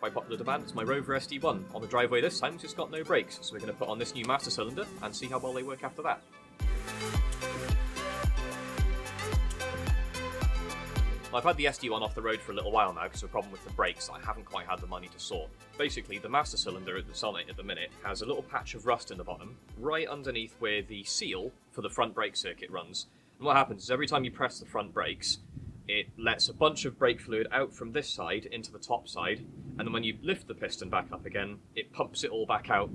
by popular demand, it's my Rover SD1. On the driveway this time, it's just got no brakes, so we're going to put on this new master cylinder and see how well they work after that. I've had the SD1 off the road for a little while now because of a problem with the brakes I haven't quite had the money to sort. Basically, the master cylinder that's on it at the minute has a little patch of rust in the bottom, right underneath where the seal for the front brake circuit runs. And what happens is every time you press the front brakes, it lets a bunch of brake fluid out from this side into the top side, and then when you lift the piston back up again, it pumps it all back out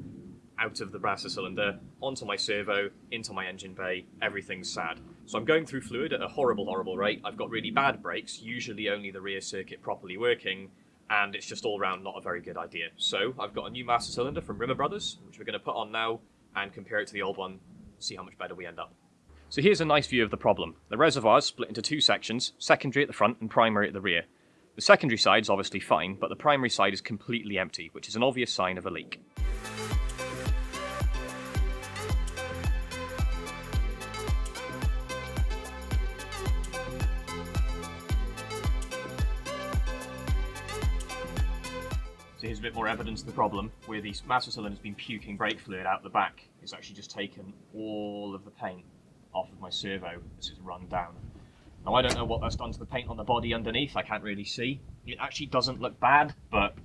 out of the master cylinder, onto my servo, into my engine bay, everything's sad. So I'm going through fluid at a horrible, horrible rate. I've got really bad brakes, usually only the rear circuit properly working, and it's just all round not a very good idea. So I've got a new master cylinder from Rimmer Brothers, which we're going to put on now and compare it to the old one, see how much better we end up. So here's a nice view of the problem. The reservoir is split into two sections, secondary at the front and primary at the rear. The secondary side is obviously fine, but the primary side is completely empty, which is an obvious sign of a leak. So here's a bit more evidence of the problem, where the master cylinder's been puking brake fluid out the back. It's actually just taken all of the paint off of my servo as it's run down. Now I don't know what that's done to the paint on the body underneath, I can't really see. It actually doesn't look bad, but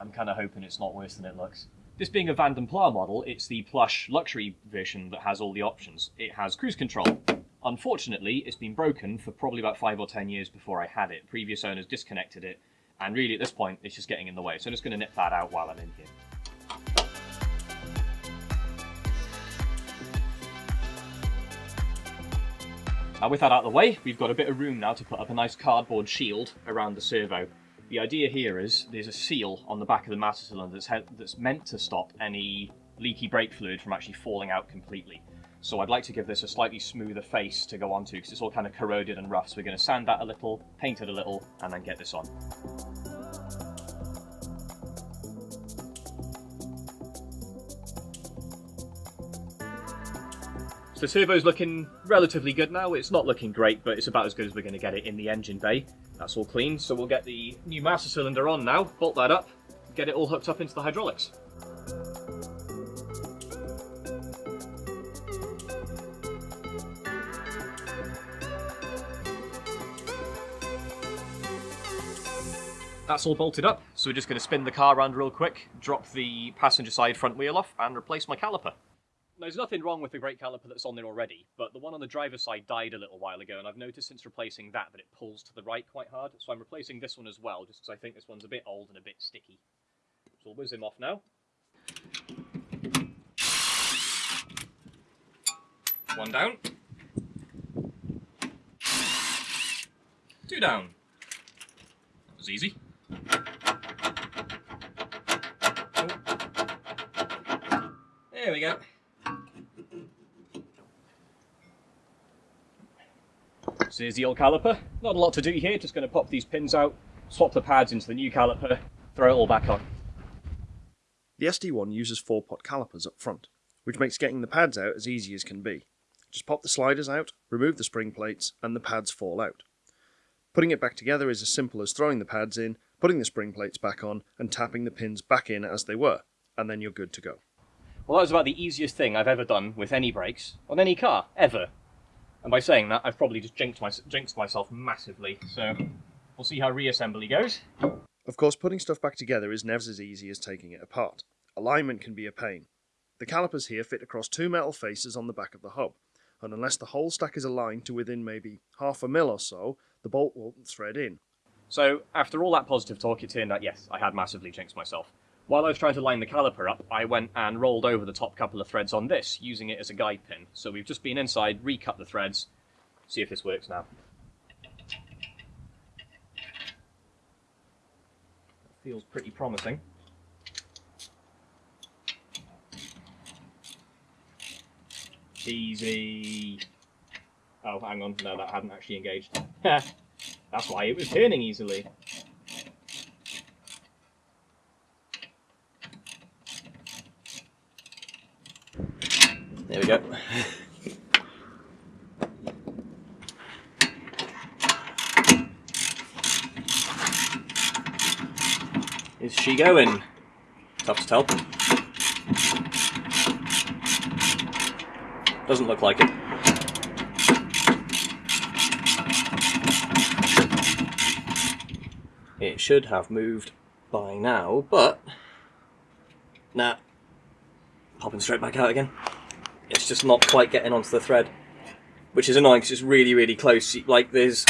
I'm kind of hoping it's not worse than it looks. This being a Vanden Plas model, it's the plush luxury version that has all the options. It has cruise control. Unfortunately, it's been broken for probably about five or ten years before I had it. Previous owners disconnected it and really, at this point, it's just getting in the way. So I'm just going to nip that out while I'm in here. Now with that out of the way, we've got a bit of room now to put up a nice cardboard shield around the servo. The idea here is there's a seal on the back of the master cylinder that's, that's meant to stop any leaky brake fluid from actually falling out completely. So I'd like to give this a slightly smoother face to go onto because it's all kind of corroded and rough. So we're going to sand that a little, paint it a little, and then get this on. So the servo's looking relatively good now. It's not looking great, but it's about as good as we're going to get it in the engine bay. That's all clean. So we'll get the new master cylinder on now, bolt that up, get it all hooked up into the hydraulics. That's all bolted up, so we're just going to spin the car around real quick, drop the passenger side front wheel off, and replace my caliper. There's nothing wrong with the brake caliper that's on there already, but the one on the driver's side died a little while ago, and I've noticed since replacing that that it pulls to the right quite hard, so I'm replacing this one as well, just because I think this one's a bit old and a bit sticky. So we'll whiz him off now. One down. Two down. That was easy. There we go. So here's the old caliper. Not a lot to do here, just going to pop these pins out, swap the pads into the new caliper, throw it all back on. The SD1 uses 4-pot calipers up front, which makes getting the pads out as easy as can be. Just pop the sliders out, remove the spring plates, and the pads fall out. Putting it back together is as simple as throwing the pads in, putting the spring plates back on, and tapping the pins back in as they were, and then you're good to go. Well, that was about the easiest thing I've ever done with any brakes on any car, ever. And by saying that, I've probably just jinxed, my, jinxed myself massively, so we'll see how reassembly goes. Of course, putting stuff back together is never as easy as taking it apart. Alignment can be a pain. The calipers here fit across two metal faces on the back of the hub, and unless the whole stack is aligned to within maybe half a mil or so, the bolt won't thread in. So, after all that positive talk, it turned out, yes, I had massively jinxed myself. While I was trying to line the caliper up, I went and rolled over the top couple of threads on this, using it as a guide pin. So we've just been inside, recut the threads, see if this works now. Feels pretty promising. Easy. Oh, hang on. No, that hadn't actually engaged. That's why it was turning easily. There we go. Is she going? Tough to tell. Doesn't look like it. It should have moved by now, but... Nah. Popping straight back out again. It's just not quite getting onto the thread. Which is annoying because it's really, really close. Like, there's...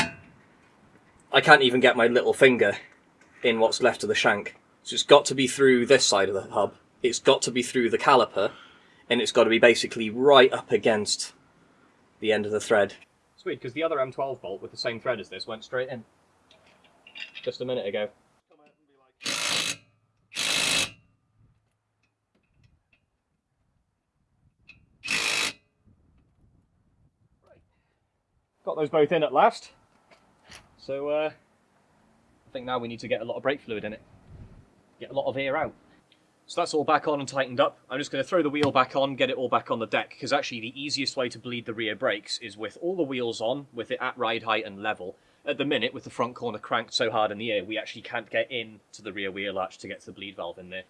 I can't even get my little finger in what's left of the shank. So it's got to be through this side of the hub. It's got to be through the caliper. And it's got to be basically right up against the end of the thread. Sweet, because the other M12 bolt with the same thread as this went straight in just a minute ago. Got those both in at last. So uh, I think now we need to get a lot of brake fluid in it. Get a lot of air out. So that's all back on and tightened up. I'm just going to throw the wheel back on, get it all back on the deck, because actually the easiest way to bleed the rear brakes is with all the wheels on, with it at ride height and level, at the minute, with the front corner cranked so hard in the air, we actually can't get in to the rear wheel arch to get to the bleed valve in there.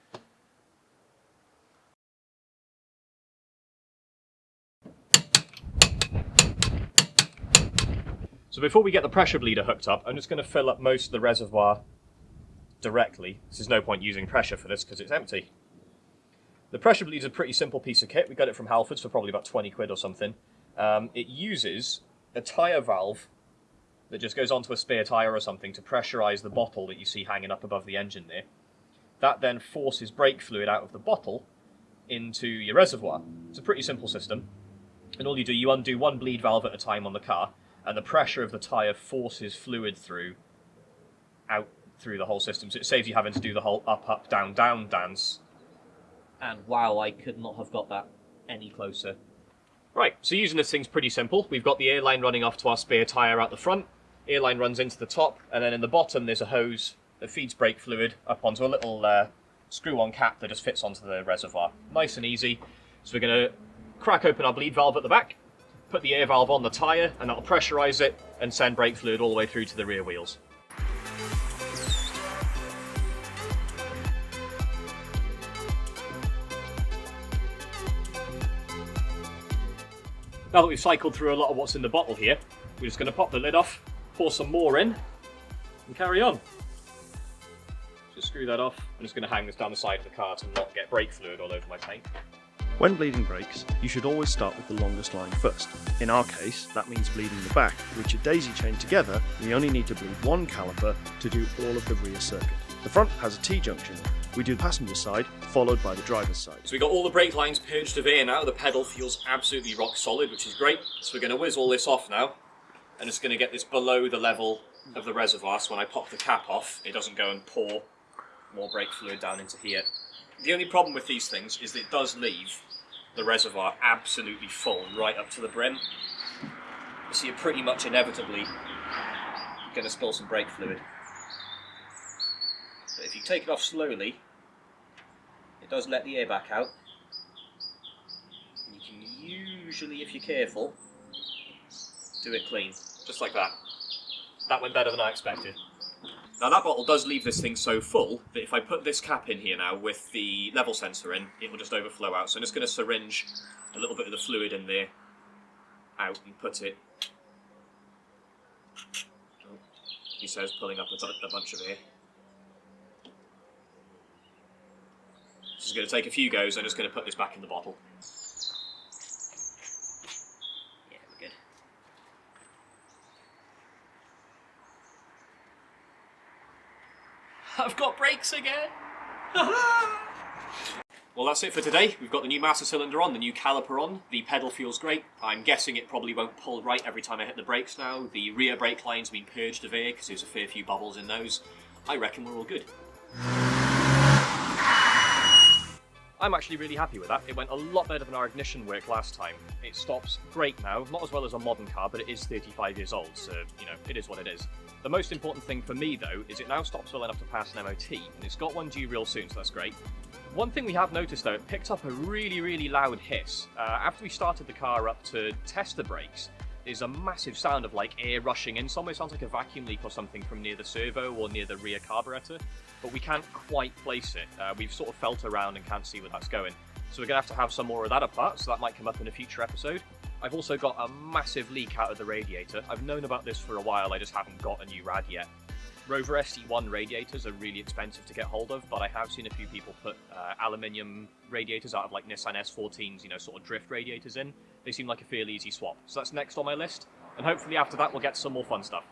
So before we get the pressure bleeder hooked up, I'm just going to fill up most of the reservoir directly. There's no point using pressure for this because it's empty. The pressure bleed is a pretty simple piece of kit. We got it from Halfords for probably about 20 quid or something. Um, it uses a tyre valve that just goes onto a spare tyre or something to pressurise the bottle that you see hanging up above the engine there. That then forces brake fluid out of the bottle into your reservoir. It's a pretty simple system. And all you do, you undo one bleed valve at a time on the car, and the pressure of the tyre forces fluid through, out through the whole system. So it saves you having to do the whole up, up, down, down dance. And wow, I could not have got that any closer. Right, so using this thing's pretty simple. We've got the airline running off to our spare tyre out the front, airline runs into the top, and then in the bottom there's a hose that feeds brake fluid up onto a little uh, screw-on cap that just fits onto the reservoir. Nice and easy. So we're going to crack open our bleed valve at the back, put the air valve on the tyre, and that'll pressurise it and send brake fluid all the way through to the rear wheels. Now that we've cycled through a lot of what's in the bottle here, we're just going to pop the lid off, pour some more in, and carry on. Just screw that off. I'm just going to hang this down the side of the car to not get brake fluid all over my paint. When bleeding brakes, you should always start with the longest line first. In our case, that means bleeding the back, which are daisy chained together, we only need to bleed one caliper to do all of the rear circuit. The front has a T-junction. We do the passenger side, followed by the driver's side. So we got all the brake lines purged air now, the pedal feels absolutely rock solid, which is great. So we're going to whiz all this off now, and it's going to get this below the level of the reservoir, so when I pop the cap off, it doesn't go and pour more brake fluid down into here. The only problem with these things is that it does leave the reservoir absolutely full right up to the brim. So you're pretty much inevitably going to spill some brake fluid. But if you take it off slowly, it does let the air back out. And you can usually, if you're careful, do it clean. Just like that. That went better than I expected. Now that bottle does leave this thing so full that if I put this cap in here now with the level sensor in, it will just overflow out. So I'm just going to syringe a little bit of the fluid in there out and put it, oh, he says, pulling up a, a bunch of air. This is going to take a few goes, I'm just going to put this back in the bottle. Yeah, we're good. Again! well, that's it for today. We've got the new master cylinder on, the new caliper on. The pedal feels great. I'm guessing it probably won't pull right every time I hit the brakes now. The rear brake line's been purged of air because there's a fair few bubbles in those. I reckon we're all good. I'm actually really happy with that. It went a lot better than our ignition work last time. It stops great now, not as well as a modern car, but it is 35 years old, so, you know, it is what it is. The most important thing for me, though, is it now stops well enough to pass an MOT, and it's got one due real soon, so that's great. One thing we have noticed, though, it picked up a really, really loud hiss. Uh, after we started the car up to test the brakes, is a massive sound of like air rushing in. It sounds like a vacuum leak or something from near the servo or near the rear carburetor, but we can't quite place it. Uh, we've sort of felt around and can't see where that's going. So we're going to have to have some more of that apart, so that might come up in a future episode. I've also got a massive leak out of the radiator. I've known about this for a while, I just haven't got a new rad yet. Rover SD1 radiators are really expensive to get hold of, but I have seen a few people put uh, aluminium radiators out of like Nissan S14s, you know, sort of drift radiators in. They seem like a fairly easy swap. So that's next on my list, and hopefully after that we'll get some more fun stuff.